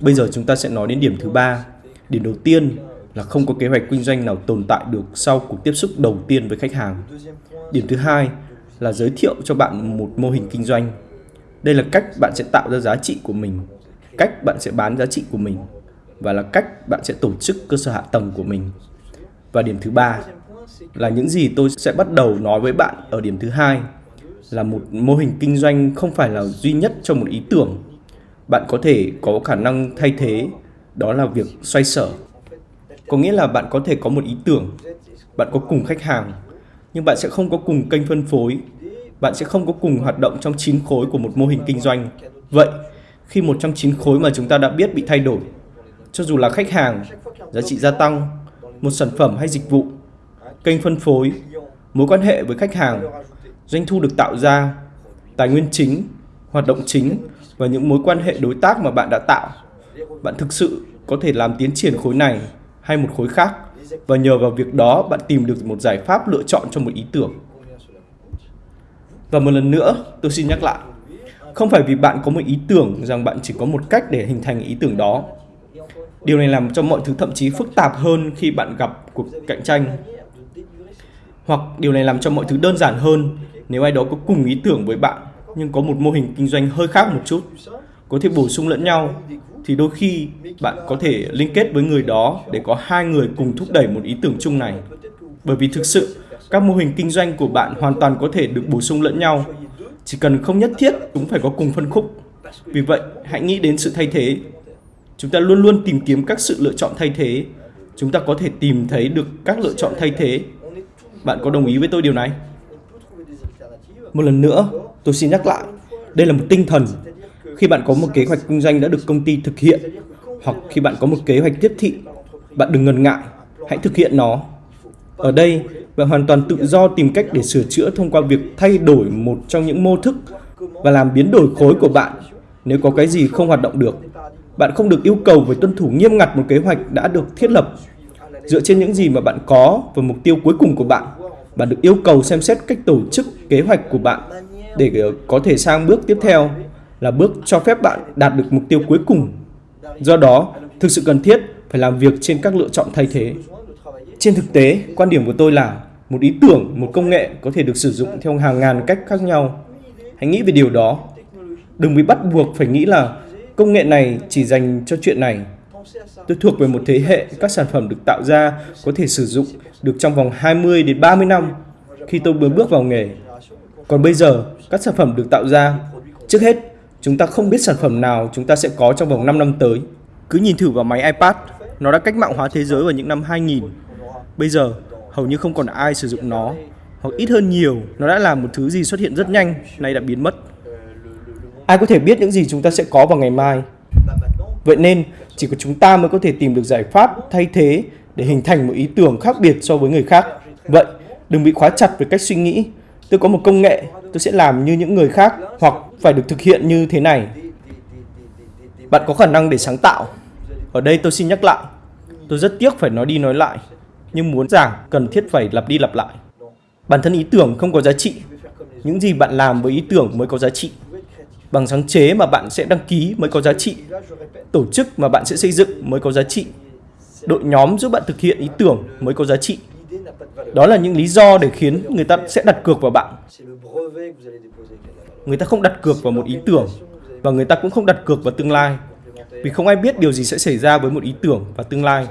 Bây giờ chúng ta sẽ nói đến điểm thứ ba. Điểm đầu tiên là không có kế hoạch kinh doanh nào tồn tại được sau cuộc tiếp xúc đầu tiên với khách hàng. Điểm thứ hai là giới thiệu cho bạn một mô hình kinh doanh. Đây là cách bạn sẽ tạo ra giá trị của mình, cách bạn sẽ bán giá trị của mình và là cách bạn sẽ tổ chức cơ sở hạ tầng của mình. Và điểm thứ ba là những gì tôi sẽ bắt đầu nói với bạn ở điểm thứ hai là một mô hình kinh doanh không phải là duy nhất cho một ý tưởng. Bạn có thể có khả năng thay thế, đó là việc xoay sở. Có nghĩa là bạn có thể có một ý tưởng, bạn có cùng khách hàng, nhưng bạn sẽ không có cùng kênh phân phối, bạn sẽ không có cùng hoạt động trong chín khối của một mô hình kinh doanh. Vậy, khi một trong chín khối mà chúng ta đã biết bị thay đổi, cho dù là khách hàng, giá trị gia tăng, một sản phẩm hay dịch vụ, kênh phân phối, mối quan hệ với khách hàng, doanh thu được tạo ra, tài nguyên chính, hoạt động chính và những mối quan hệ đối tác mà bạn đã tạo. Bạn thực sự có thể làm tiến triển khối này hay một khối khác và nhờ vào việc đó bạn tìm được một giải pháp lựa chọn cho một ý tưởng. Và một lần nữa, tôi xin nhắc lại, không phải vì bạn có một ý tưởng rằng bạn chỉ có một cách để hình thành ý tưởng đó. Điều này làm cho mọi thứ thậm chí phức tạp hơn khi bạn gặp cuộc cạnh tranh. Hoặc điều này làm cho mọi thứ đơn giản hơn nếu ai đó có cùng ý tưởng với bạn nhưng có một mô hình kinh doanh hơi khác một chút, có thể bổ sung lẫn nhau thì đôi khi bạn có thể liên kết với người đó để có hai người cùng thúc đẩy một ý tưởng chung này. Bởi vì thực sự, các mô hình kinh doanh của bạn hoàn toàn có thể được bổ sung lẫn nhau, chỉ cần không nhất thiết chúng phải có cùng phân khúc. Vì vậy, hãy nghĩ đến sự thay thế. Chúng ta luôn luôn tìm kiếm các sự lựa chọn thay thế. Chúng ta có thể tìm thấy được các lựa chọn thay thế. Bạn có đồng ý với tôi điều này? Một lần nữa, tôi xin nhắc lại, đây là một tinh thần. Khi bạn có một kế hoạch kinh doanh đã được công ty thực hiện, hoặc khi bạn có một kế hoạch tiếp thị, bạn đừng ngần ngại, hãy thực hiện nó. Ở đây, bạn hoàn toàn tự do tìm cách để sửa chữa thông qua việc thay đổi một trong những mô thức và làm biến đổi khối của bạn nếu có cái gì không hoạt động được. Bạn không được yêu cầu phải tuân thủ nghiêm ngặt một kế hoạch đã được thiết lập. Dựa trên những gì mà bạn có và mục tiêu cuối cùng của bạn, bạn được yêu cầu xem xét cách tổ chức kế hoạch của bạn để ờ, có thể sang bước tiếp theo là bước cho phép bạn đạt được mục tiêu cuối cùng. Do đó, thực sự cần thiết phải làm việc trên các lựa chọn thay thế. Trên thực tế, quan điểm của tôi là một ý tưởng, một công nghệ có thể được sử dụng theo hàng ngàn cách khác nhau. Hãy nghĩ về điều đó. Đừng bị bắt buộc phải nghĩ là công nghệ này chỉ dành cho chuyện này. Tôi thuộc về một thế hệ các sản phẩm được tạo ra có thể sử dụng được trong vòng 20 đến 30 năm khi tôi mới bước vào nghề. Còn bây giờ, các sản phẩm được tạo ra, trước hết, chúng ta không biết sản phẩm nào chúng ta sẽ có trong vòng 5 năm tới. Cứ nhìn thử vào máy iPad, nó đã cách mạng hóa thế giới vào những năm 2000. Bây giờ, hầu như không còn ai sử dụng nó, hoặc ít hơn nhiều, nó đã làm một thứ gì xuất hiện rất nhanh, nay đã biến mất. Ai có thể biết những gì chúng ta sẽ có vào ngày mai? Vậy nên, chỉ có chúng ta mới có thể tìm được giải pháp thay thế để hình thành một ý tưởng khác biệt so với người khác. Vậy, đừng bị khóa chặt về cách suy nghĩ. Tôi có một công nghệ, tôi sẽ làm như những người khác hoặc phải được thực hiện như thế này. Bạn có khả năng để sáng tạo. Ở đây tôi xin nhắc lại. Tôi rất tiếc phải nói đi nói lại, nhưng muốn giảng cần thiết phải lặp đi lặp lại. Bản thân ý tưởng không có giá trị. Những gì bạn làm với ý tưởng mới có giá trị. Bằng sáng chế mà bạn sẽ đăng ký mới có giá trị. Tổ chức mà bạn sẽ xây dựng mới có giá trị. Đội nhóm giúp bạn thực hiện ý tưởng mới có giá trị. Đó là những lý do để khiến người ta sẽ đặt cược vào bạn. Người ta không đặt cược vào một ý tưởng và người ta cũng không đặt cược vào tương lai. Vì không ai biết điều gì sẽ xảy ra với một ý tưởng và tương lai.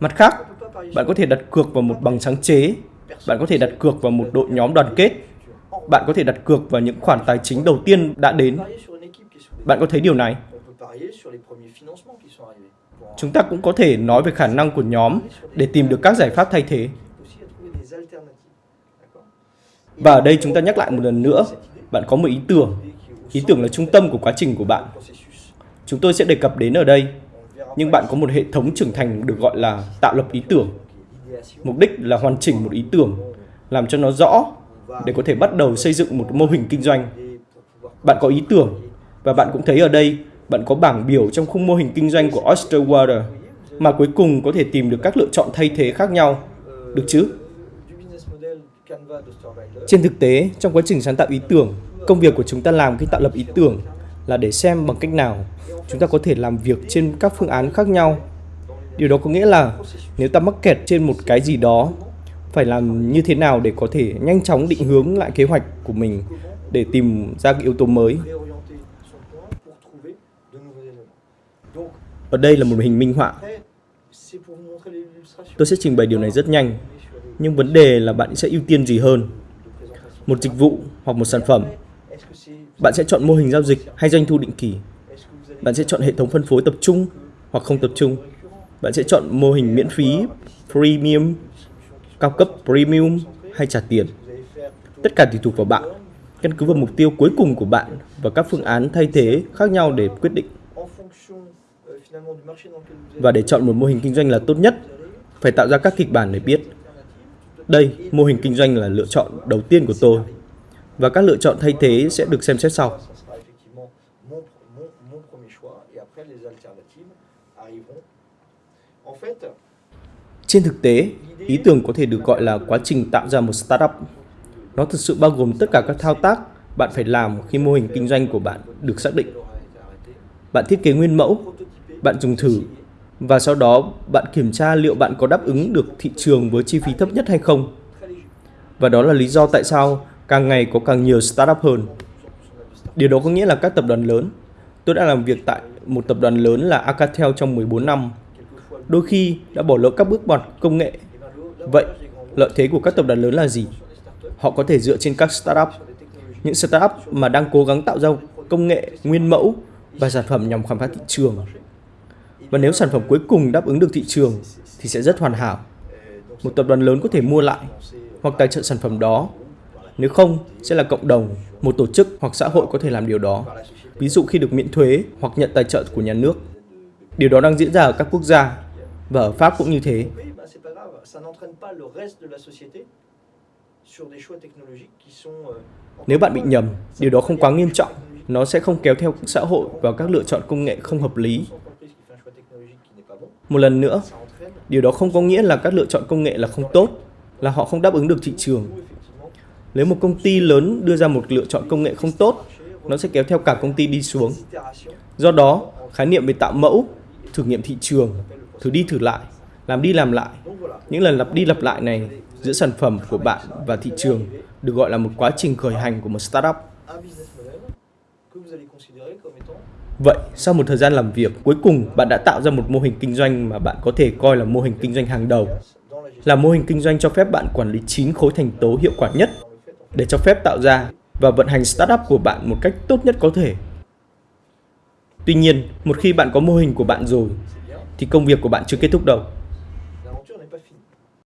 Mặt khác, bạn có thể đặt cược vào một bằng sáng chế, bạn có thể đặt cược vào một đội nhóm đoàn kết, bạn có thể đặt cược vào những khoản tài chính đầu tiên đã đến. Bạn có thấy điều này? Chúng ta cũng có thể nói về khả năng của nhóm để tìm được các giải pháp thay thế. Và ở đây chúng ta nhắc lại một lần nữa, bạn có một ý tưởng. Ý tưởng là trung tâm của quá trình của bạn. Chúng tôi sẽ đề cập đến ở đây, nhưng bạn có một hệ thống trưởng thành được gọi là tạo lập ý tưởng. Mục đích là hoàn chỉnh một ý tưởng, làm cho nó rõ để có thể bắt đầu xây dựng một mô hình kinh doanh. Bạn có ý tưởng và bạn cũng thấy ở đây bạn có bảng biểu trong khung mô hình kinh doanh của Oysterwater mà cuối cùng có thể tìm được các lựa chọn thay thế khác nhau. Được chứ? Trên thực tế, trong quá trình sáng tạo ý tưởng, công việc của chúng ta làm khi tạo lập ý tưởng là để xem bằng cách nào chúng ta có thể làm việc trên các phương án khác nhau. Điều đó có nghĩa là nếu ta mắc kẹt trên một cái gì đó, phải làm như thế nào để có thể nhanh chóng định hướng lại kế hoạch của mình để tìm ra cái yếu tố mới. Ở đây là một hình minh họa. Tôi sẽ trình bày điều này rất nhanh, nhưng vấn đề là bạn sẽ ưu tiên gì hơn? Một dịch vụ hoặc một sản phẩm? Bạn sẽ chọn mô hình giao dịch hay doanh thu định kỳ? Bạn sẽ chọn hệ thống phân phối tập trung hoặc không tập trung? Bạn sẽ chọn mô hình miễn phí, premium, cao cấp premium hay trả tiền? Tất cả tùy thuộc vào bạn, căn cứ vào mục tiêu cuối cùng của bạn và các phương án thay thế khác nhau để quyết định. Và để chọn một mô hình kinh doanh là tốt nhất, phải tạo ra các kịch bản để biết. Đây, mô hình kinh doanh là lựa chọn đầu tiên của tôi. Và các lựa chọn thay thế sẽ được xem xét sau. Trên thực tế, ý tưởng có thể được gọi là quá trình tạo ra một startup. Nó thực sự bao gồm tất cả các thao tác bạn phải làm khi mô hình kinh doanh của bạn được xác định. Bạn thiết kế nguyên mẫu, bạn dùng thử và sau đó bạn kiểm tra liệu bạn có đáp ứng được thị trường với chi phí thấp nhất hay không. Và đó là lý do tại sao càng ngày có càng nhiều startup hơn. Điều đó có nghĩa là các tập đoàn lớn. Tôi đã làm việc tại một tập đoàn lớn là Acatel trong 14 năm. Đôi khi đã bỏ lỡ các bước ngoặt công nghệ. Vậy, lợi thế của các tập đoàn lớn là gì? Họ có thể dựa trên các startup. Những startup mà đang cố gắng tạo ra công nghệ nguyên mẫu và sản phẩm nhằm khám phá thị trường và nếu sản phẩm cuối cùng đáp ứng được thị trường thì sẽ rất hoàn hảo. Một tập đoàn lớn có thể mua lại hoặc tài trợ sản phẩm đó. Nếu không, sẽ là cộng đồng, một tổ chức hoặc xã hội có thể làm điều đó. Ví dụ khi được miễn thuế hoặc nhận tài trợ của nhà nước. Điều đó đang diễn ra ở các quốc gia và ở Pháp cũng như thế. Nếu bạn bị nhầm, điều đó không quá nghiêm trọng. Nó sẽ không kéo theo xã hội vào các lựa chọn công nghệ không hợp lý một lần nữa, điều đó không có nghĩa là các lựa chọn công nghệ là không tốt, là họ không đáp ứng được thị trường. Nếu một công ty lớn đưa ra một lựa chọn công nghệ không tốt, nó sẽ kéo theo cả công ty đi xuống. Do đó, khái niệm về tạo mẫu, thử nghiệm thị trường, thử đi thử lại, làm đi làm lại, những lần lặp đi lặp lại này giữa sản phẩm của bạn và thị trường được gọi là một quá trình khởi hành của một startup. Vậy, sau một thời gian làm việc, cuối cùng bạn đã tạo ra một mô hình kinh doanh mà bạn có thể coi là mô hình kinh doanh hàng đầu. Là mô hình kinh doanh cho phép bạn quản lý 9 khối thành tố hiệu quả nhất để cho phép tạo ra và vận hành startup của bạn một cách tốt nhất có thể. Tuy nhiên, một khi bạn có mô hình của bạn rồi, thì công việc của bạn chưa kết thúc đâu.